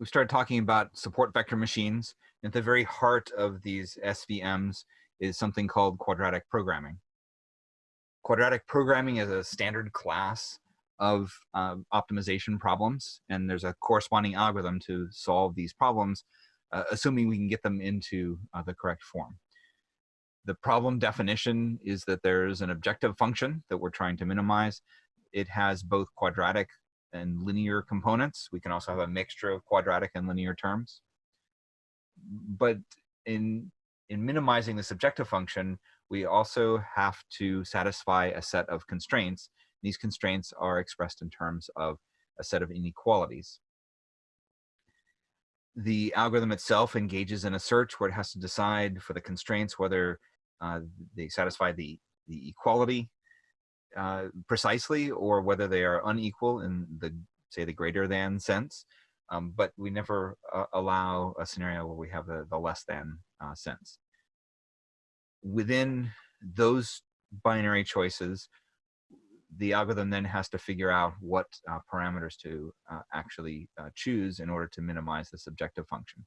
we started talking about support vector machines. At the very heart of these SVMs is something called quadratic programming. Quadratic programming is a standard class of um, optimization problems, and there's a corresponding algorithm to solve these problems, uh, assuming we can get them into uh, the correct form. The problem definition is that there's an objective function that we're trying to minimize. It has both quadratic and linear components. We can also have a mixture of quadratic and linear terms. But in, in minimizing this objective function, we also have to satisfy a set of constraints. These constraints are expressed in terms of a set of inequalities. The algorithm itself engages in a search where it has to decide for the constraints whether uh, they satisfy the, the equality uh, precisely or whether they are unequal in the say the greater than sense um, but we never uh, allow a scenario where we have the, the less than uh, sense. Within those binary choices the algorithm then has to figure out what uh, parameters to uh, actually choose in order to minimize the subjective function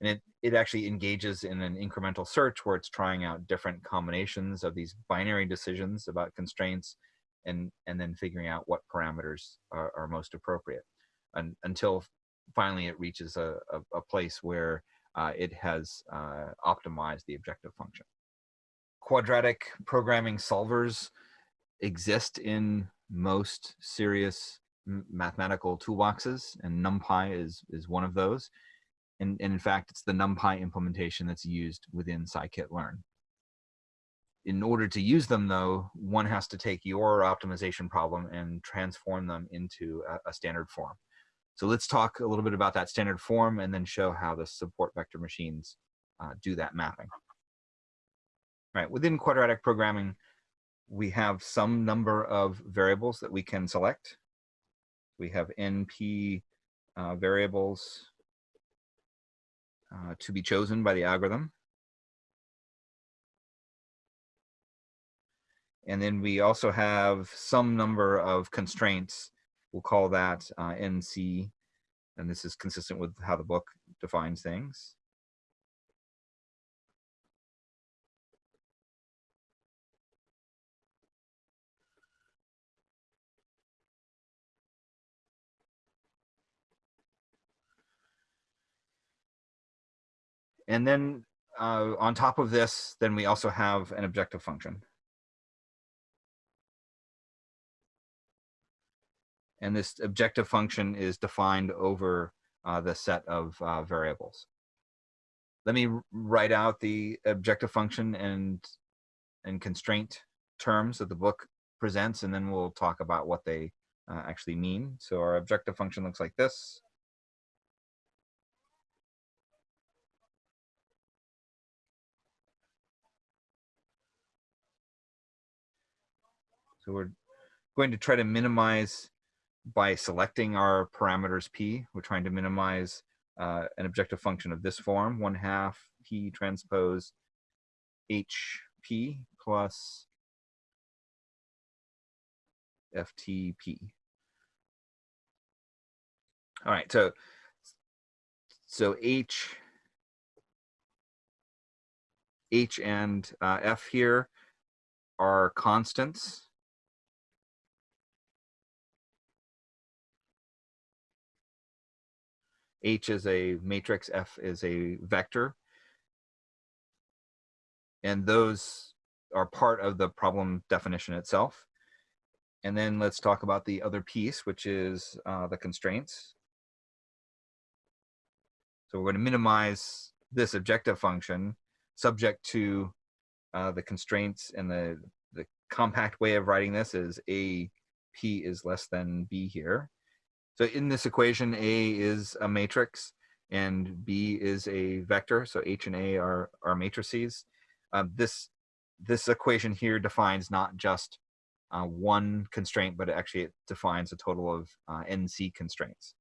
and it, it actually engages in an incremental search where it's trying out different combinations of these binary decisions about constraints and, and then figuring out what parameters are, are most appropriate and, until finally it reaches a, a, a place where uh, it has uh, optimized the objective function. Quadratic programming solvers exist in most serious mathematical toolboxes and NumPy is, is one of those. And, and in fact, it's the NumPy implementation that's used within scikit-learn. In order to use them though, one has to take your optimization problem and transform them into a, a standard form. So let's talk a little bit about that standard form and then show how the support vector machines uh, do that mapping. Right, within quadratic programming, we have some number of variables that we can select. We have NP uh, variables uh, to be chosen by the algorithm. And then we also have some number of constraints. We'll call that uh, NC. And this is consistent with how the book defines things. And then uh, on top of this, then we also have an objective function. And this objective function is defined over uh, the set of uh, variables. Let me write out the objective function and, and constraint terms that the book presents, and then we'll talk about what they uh, actually mean. So our objective function looks like this. So we're going to try to minimize by selecting our parameters p. We're trying to minimize uh, an objective function of this form, 1 half p transpose hp plus ftp. All right, so so h h and uh, f here are constants H is a matrix, F is a vector. And those are part of the problem definition itself. And then let's talk about the other piece, which is uh, the constraints. So we're going to minimize this objective function subject to uh, the constraints and the, the compact way of writing this is A P is less than B here. So in this equation, A is a matrix and B is a vector. So H and A are, are matrices. Um, this, this equation here defines not just uh, one constraint, but actually it defines a total of uh, NC constraints.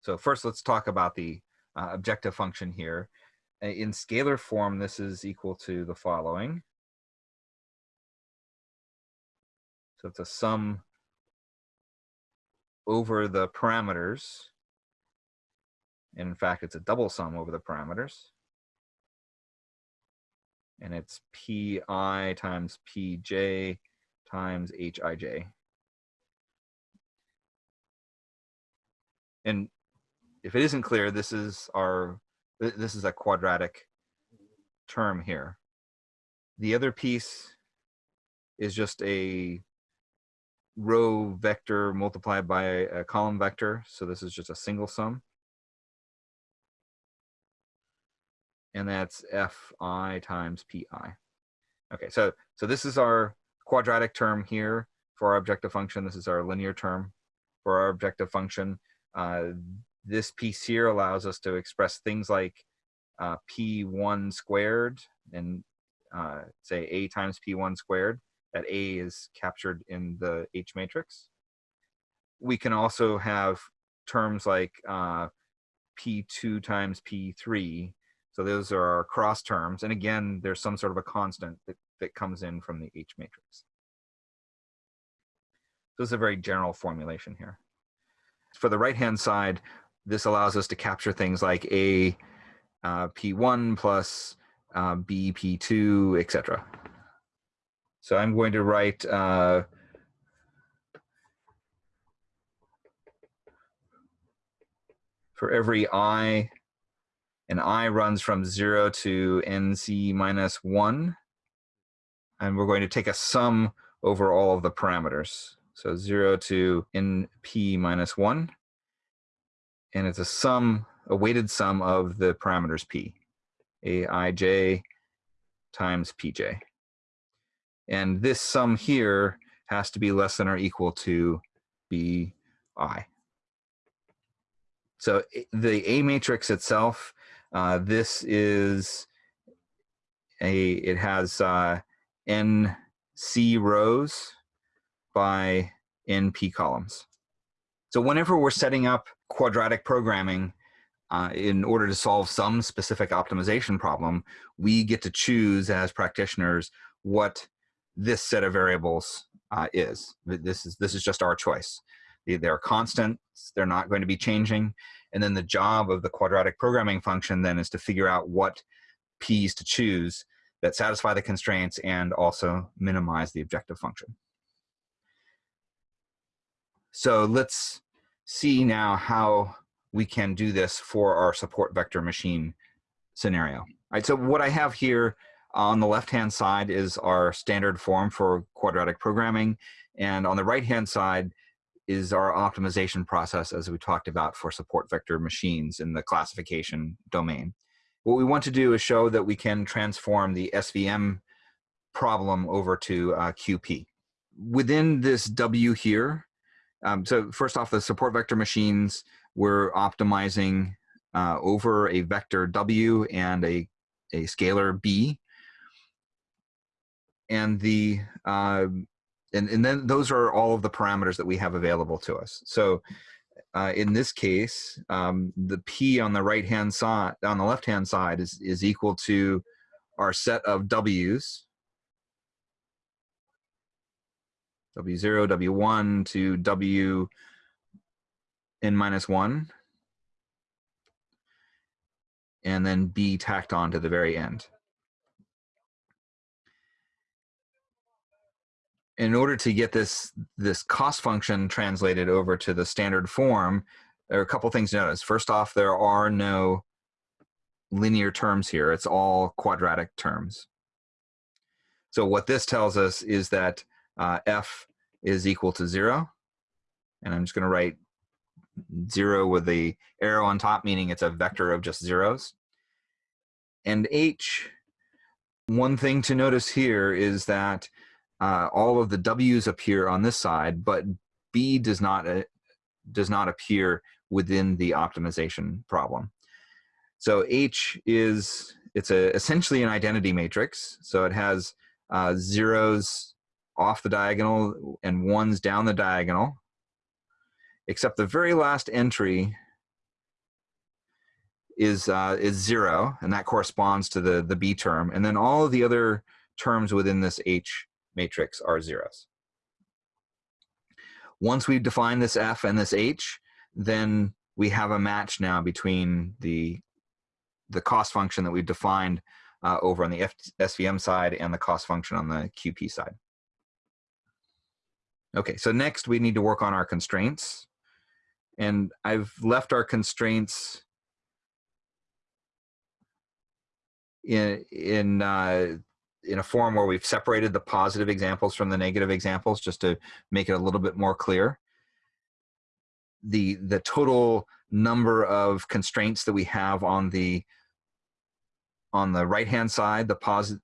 So first, let's talk about the uh, objective function here. In scalar form, this is equal to the following. So it's a sum over the parameters in fact, it's a double sum over the parameters. And it's pi times pj times hij. And if it isn't clear, this is our this is a quadratic term here. The other piece is just a row vector multiplied by a, column vector. So this is just a single sum. And that's fi times pi. Okay, so, so this is our quadratic term here for our objective function. This is our linear term for our objective function. Uh, this piece here allows us to express things like uh, p1 squared and uh, say a times p1 squared that A is captured in the H matrix. We can also have terms like uh, P2 times P3. So those are our cross terms. And again, there's some sort of a constant that, that comes in from the H matrix. So this is a very general formulation here. For the right-hand side, this allows us to capture things like A uh, P1 plus uh, B P2, etc. So I'm going to write uh, for every i, and i runs from 0 to nc minus 1. And we're going to take a sum over all of the parameters. So 0 to np minus 1. And it's a sum, a weighted sum of the parameters p, aij times pj. And this sum here has to be less than or equal to bi. So the A matrix itself, uh, this is a, it has uh, NC rows by NP columns. So whenever we're setting up quadratic programming uh, in order to solve some specific optimization problem, we get to choose as practitioners what this set of variables uh, is. This is this is just our choice. They're constants. They're not going to be changing. And then the job of the quadratic programming function then is to figure out what p's to choose that satisfy the constraints and also minimize the objective function. So let's see now how we can do this for our support vector machine scenario. All right, so what I have here on the left-hand side is our standard form for quadratic programming. And on the right-hand side is our optimization process as we talked about for support vector machines in the classification domain. What we want to do is show that we can transform the SVM problem over to uh, QP. Within this W here, um, so first off, the support vector machines, we're optimizing uh, over a vector W and a, a scalar B and the uh, and, and then those are all of the parameters that we have available to us. So uh, in this case, um, the P on the right hand side, on the left hand side is, is equal to our set of W's, W0, W1 to W n minus 1, and then B tacked on to the very end. In order to get this this cost function translated over to the standard form, there are a couple things to notice. First off, there are no linear terms here. It's all quadratic terms. So what this tells us is that uh, f is equal to zero. And I'm just going to write zero with the arrow on top, meaning it's a vector of just zeros. And h, one thing to notice here is that uh, all of the W's appear on this side, but B does not, uh, does not appear within the optimization problem. So H is, it's a, essentially an identity matrix. So it has uh, zeros off the diagonal and ones down the diagonal, except the very last entry is, uh, is zero, and that corresponds to the, the B term. And then all of the other terms within this H matrix are zeros. Once we define this f and this h, then we have a match now between the the cost function that we've defined uh, over on the F SVM side and the cost function on the QP side. Okay, so next we need to work on our constraints. And I've left our constraints in, in, uh, in a form where we've separated the positive examples from the negative examples just to make it a little bit more clear. The, the total number of constraints that we have on the on the right hand side, the positive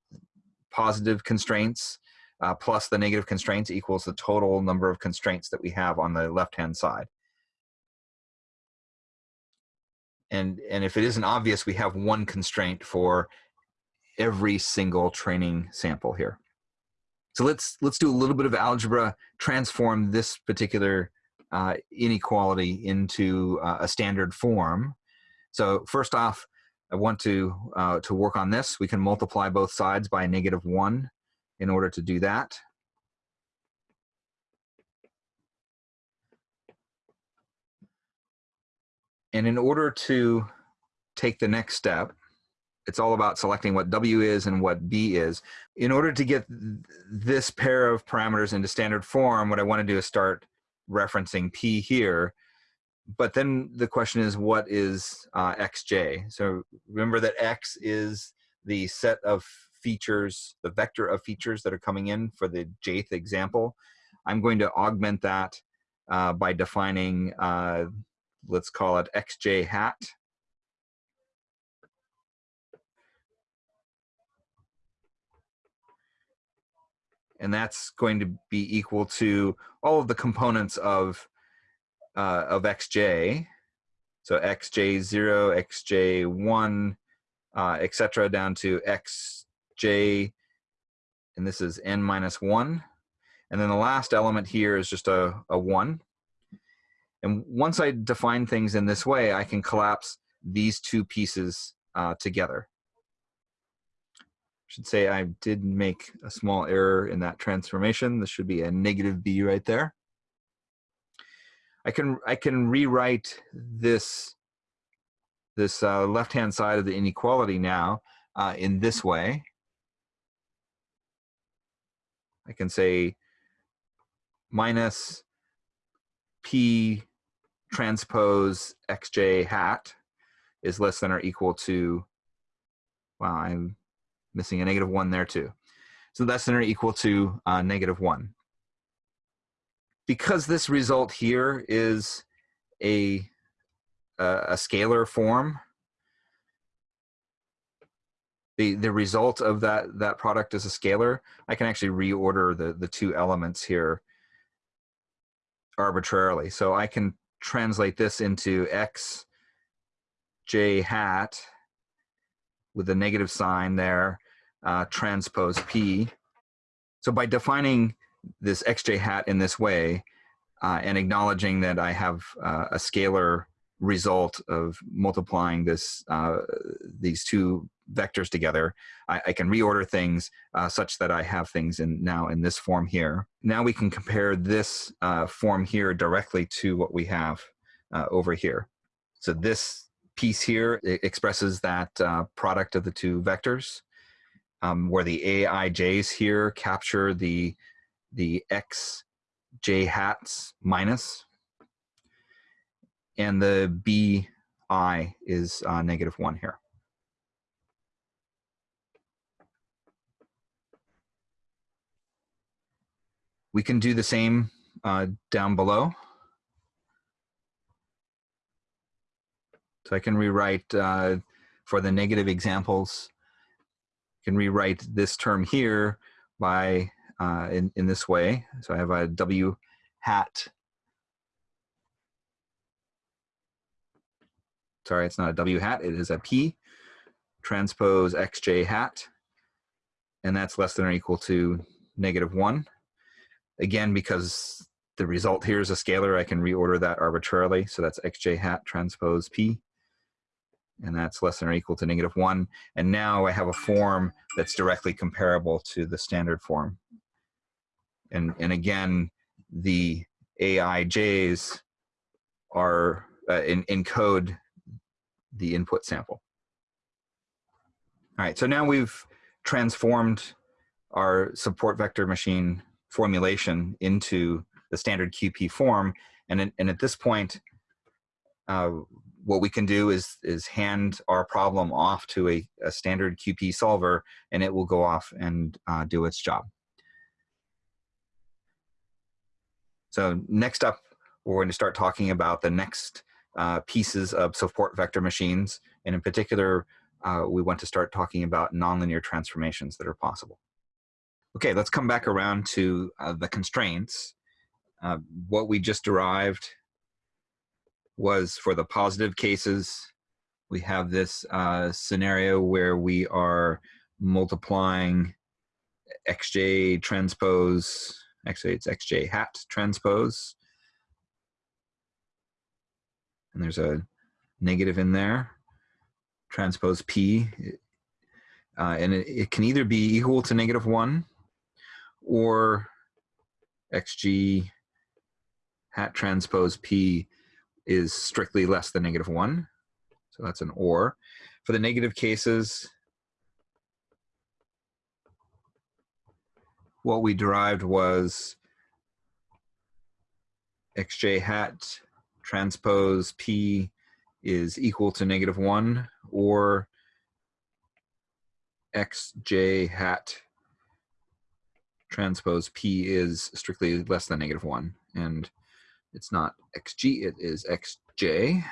positive constraints uh, plus the negative constraints equals the total number of constraints that we have on the left hand side. And, and if it isn't obvious, we have one constraint for every single training sample here. So let's, let's do a little bit of algebra, transform this particular uh, inequality into uh, a standard form. So first off, I want to, uh, to work on this. We can multiply both sides by negative 1 in order to do that. And in order to take the next step, it's all about selecting what W is and what B is. In order to get this pair of parameters into standard form, what I want to do is start referencing P here. But then the question is, what is uh, xj? So remember that x is the set of features, the vector of features that are coming in for the jth example. I'm going to augment that uh, by defining, uh, let's call it xj hat. And that's going to be equal to all of the components of, uh, of xj. So xj0, xj1, uh, etc. down to x j, and this is n minus 1. And then the last element here is just a, a 1. And once I define things in this way, I can collapse these two pieces uh, together. Should say I did make a small error in that transformation. This should be a negative b right there. I can I can rewrite this this uh, left hand side of the inequality now uh, in this way. I can say minus p transpose xj hat is less than or equal to, wow, I'm missing a negative one there too. So that's than or equal to uh, negative one. Because this result here is a, a, a scalar form, the the result of that that product is a scalar, I can actually reorder the the two elements here arbitrarily. So I can translate this into x j hat with a negative sign there, uh, transpose p. So by defining this xj hat in this way uh, and acknowledging that I have uh, a scalar result of multiplying this uh, these two vectors together, I, I can reorder things uh, such that I have things in now in this form here. Now we can compare this uh, form here directly to what we have over here. So this piece here expresses that product of the two vectors, um, where the aij's here capture the the x j hats minus and the bi is uh, negative 1 here. We can do the same uh, down below. So I can rewrite uh, for the negative examples, can rewrite this term here by uh, in, in this way. So I have a W hat sorry, it's not a W hat, it is a P, transpose xj hat, and that's less than or equal to negative one. Again, because the result here is a scalar, I can reorder that arbitrarily. So that's xj hat transpose P, and that's less than or equal to negative one. And now I have a form that's directly comparable to the standard form. And, and again, the AIJs are uh, in, encode the input sample. All right, so now we've transformed our support vector machine formulation into the standard QP form. And, in, and at this point, uh, what we can do is, is hand our problem off to a, a standard QP solver and it will go off and uh, do its job. So next up, we're going to start talking about the next uh, pieces of support vector machines. And in particular, uh, we want to start talking about nonlinear transformations that are possible. Okay, let's come back around to uh, the constraints. Uh, what we just derived was for the positive cases, we have this uh, scenario where we are multiplying xj transpose, actually it's xj hat transpose. And there's a negative in there, transpose p. Uh, and it, it can either be equal to negative one or xg hat transpose p is strictly less than negative one. So that's an or. For the negative cases, what we derived was xj hat transpose p is equal to negative one or xj hat transpose p is strictly less than negative one and it's not xg it is xj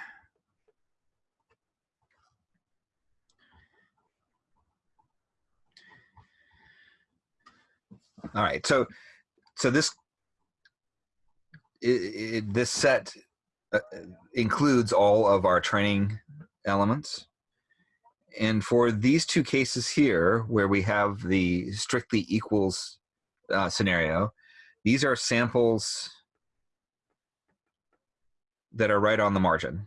all right so so this it, it, this set uh, includes all of our training elements and for these two cases here where we have the strictly equals uh, scenario. These are samples that are right on the margin.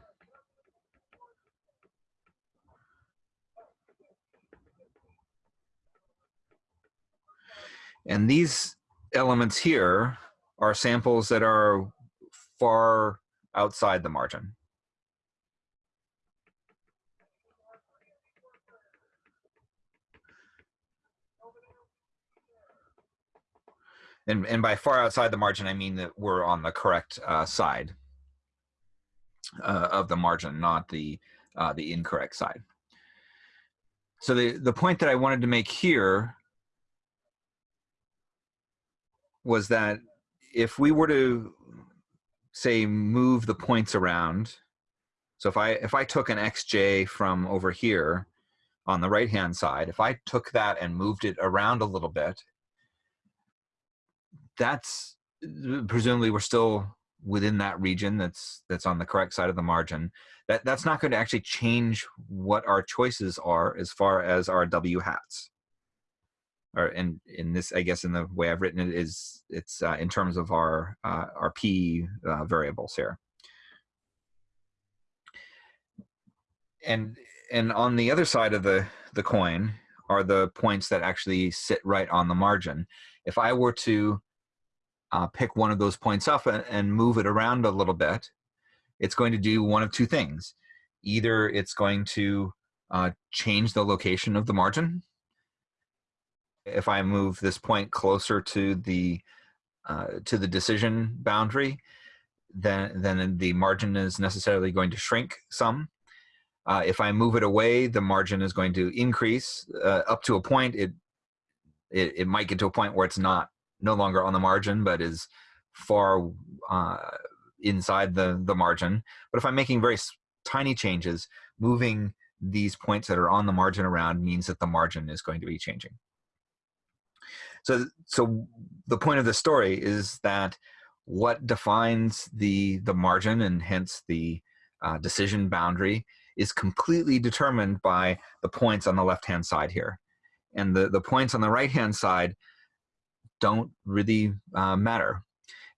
And these elements here are samples that are far outside the margin. and, and by far outside the margin, I mean that we're on the correct uh, side uh, of the margin, not the, uh, the incorrect side. So the, the point that I wanted to make here was that if we were to say move the points around, so if I if I took an xj from over here on the right hand side, if I took that and moved it around a little bit, that's presumably we're still within that region that's that's on the correct side of the margin that that's not going to actually change what our choices are as far as our w hats. Or in in this i guess in the way i've written it is it's uh, in terms of our uh, our p uh, variables here. And and on the other side of the the coin are the points that actually sit right on the margin. If i were to uh, pick one of those points up and, and move it around a little bit, it's going to do one of two things. Either it's going to uh, change the location of the margin. If I move this point closer to the uh, to the decision boundary, then then the margin is necessarily going to shrink some. Uh, if I move it away, the margin is going to increase uh, up to a point. It, it it might get to a point where it's not no longer on the margin, but is far uh, inside the, the margin. But if I'm making very tiny changes, moving these points that are on the margin around means that the margin is going to be changing. So, so the point of the story is that what defines the, the margin and hence the uh, decision boundary is completely determined by the points on the left-hand side here. And the, the points on the right-hand side don't really uh, matter.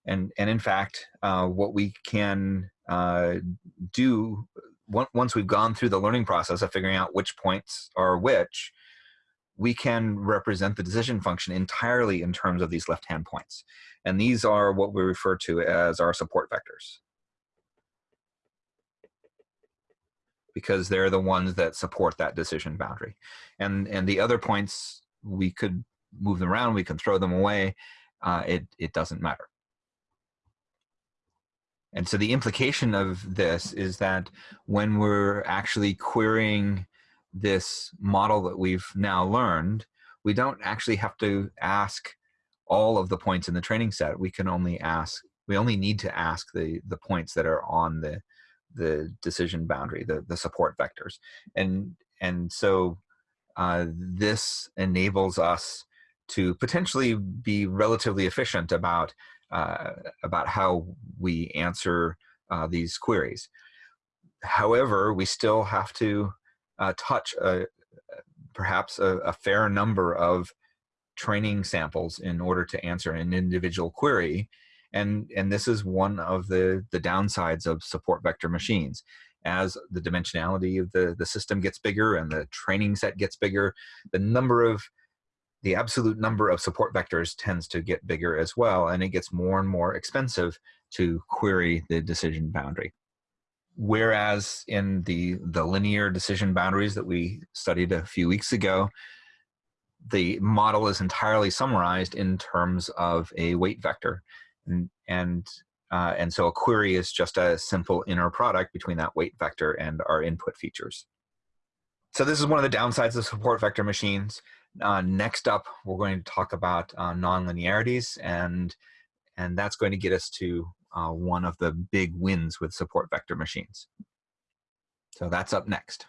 And, and in fact, uh, what we can uh, do once we've gone through the learning process of figuring out which points are which, we can represent the decision function entirely in terms of these left-hand points. And these are what we refer to as our support vectors. because they're the ones that support that decision boundary. And, and the other points, we could move them around, we can throw them away. Uh, it, it doesn't matter. And so the implication of this is that when we're actually querying this model that we've now learned, we don't actually have to ask all of the points in the training set. We can only ask, we only need to ask the, the points that are on the, the decision boundary, the, the support vectors. And, and so uh, this enables us to potentially be relatively efficient about uh, about how we answer uh, these queries. However, we still have to uh, touch a, perhaps a, a, fair number of training samples in order to answer an individual query. And, and this is one of the, the downsides of support vector machines. As the dimensionality of the, the system gets bigger and the training set gets bigger, the number of the absolute number of support vectors tends to get bigger as well, and it gets more and more expensive to query the decision boundary. Whereas in the, the linear decision boundaries that we studied a few weeks ago, the model is entirely summarized in terms of a weight vector. And, and, uh, and so a query is just a simple inner product between that weight vector and our input features. So this is one of the downsides of support vector machines. Uh, next up, we're going to talk about uh, nonlinearities, and and that's going to get us to uh, one of the big wins with support vector machines. So that's up next.